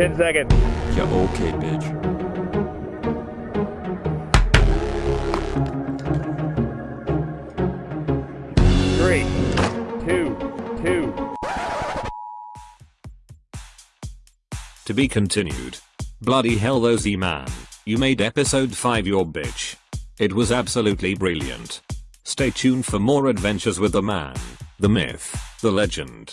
Ten seconds. Yeah, okay, bitch. To be continued. Bloody hell though Z-Man. You made episode 5 your bitch. It was absolutely brilliant. Stay tuned for more adventures with the man, the myth, the legend.